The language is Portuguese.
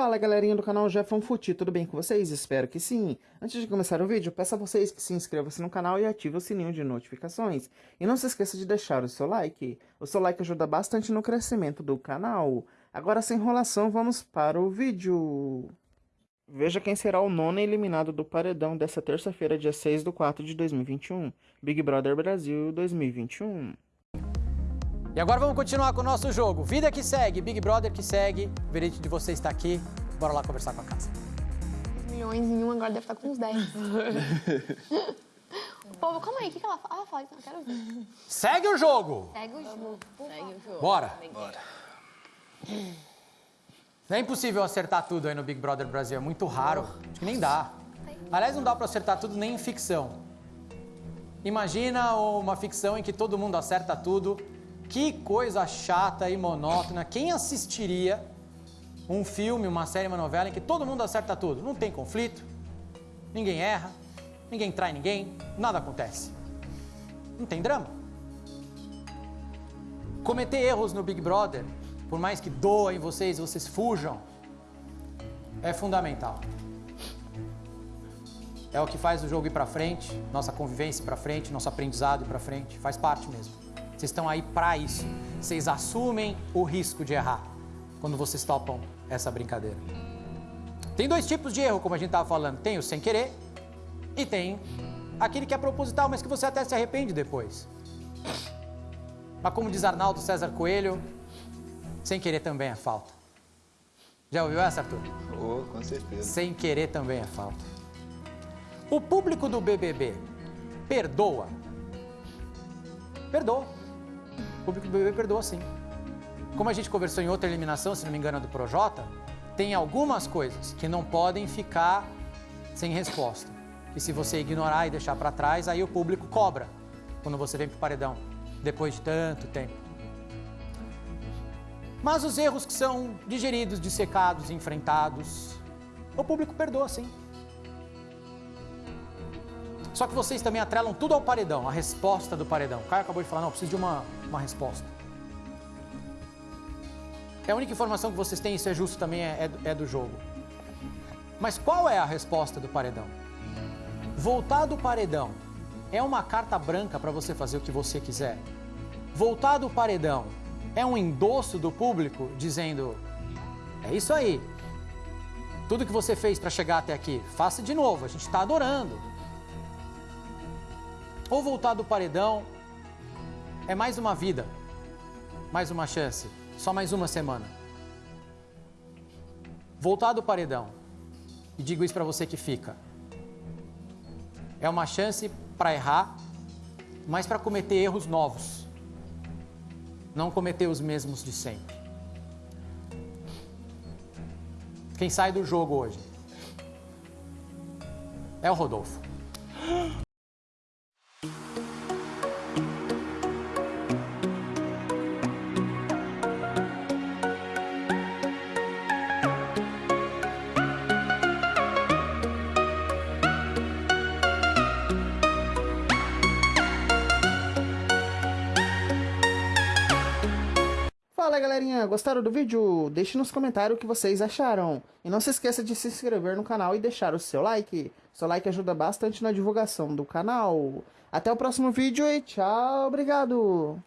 Fala galerinha do canal Jefão Futi, tudo bem com vocês? Espero que sim. Antes de começar o vídeo, peço a vocês que se inscrevam-se no canal e ativem o sininho de notificações. E não se esqueça de deixar o seu like. O seu like ajuda bastante no crescimento do canal. Agora sem enrolação, vamos para o vídeo. Veja quem será o nono eliminado do paredão dessa terça-feira, dia 6 de 4 de 2021. Big Brother Brasil 2021. E agora vamos continuar com o nosso jogo. Vida que segue, Big Brother que segue. O veredito de você está aqui. Bora lá conversar com a casa. Milhões em um, agora deve estar com uns 10. Povo, calma aí, o que, que ela fala? Ela fala, então, eu quero ver. Segue o jogo! Segue o jogo. Segue o jogo. Bora! Bora. Não é impossível acertar tudo aí no Big Brother Brasil, é muito raro. Acho que nem dá. Aliás, não dá pra acertar tudo nem em ficção. Imagina uma ficção em que todo mundo acerta tudo que coisa chata e monótona. Quem assistiria um filme, uma série, uma novela em que todo mundo acerta tudo? Não tem conflito, ninguém erra, ninguém trai ninguém, nada acontece. Não tem drama. Cometer erros no Big Brother, por mais que doem vocês, vocês fujam, é fundamental. É o que faz o jogo ir para frente, nossa convivência ir para frente, nosso aprendizado ir para frente, faz parte mesmo. Vocês estão aí para isso. Vocês assumem o risco de errar quando vocês topam essa brincadeira. Tem dois tipos de erro, como a gente estava falando. Tem o sem querer e tem aquele que é proposital, mas que você até se arrepende depois. Mas como diz Arnaldo César Coelho, sem querer também é falta. Já ouviu essa, Arthur? Oh, com certeza. Sem querer também é falta. O público do BBB perdoa? Perdoa. O público do BBB perdoa sim. Como a gente conversou em outra eliminação, se não me engano, do Projota, tem algumas coisas que não podem ficar sem resposta. E se você ignorar e deixar para trás, aí o público cobra quando você vem pro paredão, depois de tanto tempo. Mas os erros que são digeridos, dissecados, enfrentados, o público perdoa sim. Só que vocês também atrelam tudo ao paredão, a resposta do paredão. O Caio acabou de falar, não, preciso de uma, uma resposta. É a única informação que vocês têm, isso é justo também, é, é, é do jogo. Mas qual é a resposta do paredão? Voltar do paredão é uma carta branca para você fazer o que você quiser. Voltar do paredão é um endosso do público dizendo: é isso aí. Tudo que você fez para chegar até aqui, faça de novo, a gente está adorando. Ou voltar do paredão. É mais uma vida, mais uma chance, só mais uma semana. Voltar do paredão, e digo isso para você que fica, é uma chance para errar, mas para cometer erros novos, não cometer os mesmos de sempre. Quem sai do jogo hoje? É o Rodolfo. Fala galerinha, gostaram do vídeo? Deixe nos comentários o que vocês acharam. E não se esqueça de se inscrever no canal e deixar o seu like. Seu like ajuda bastante na divulgação do canal. Até o próximo vídeo e tchau, obrigado!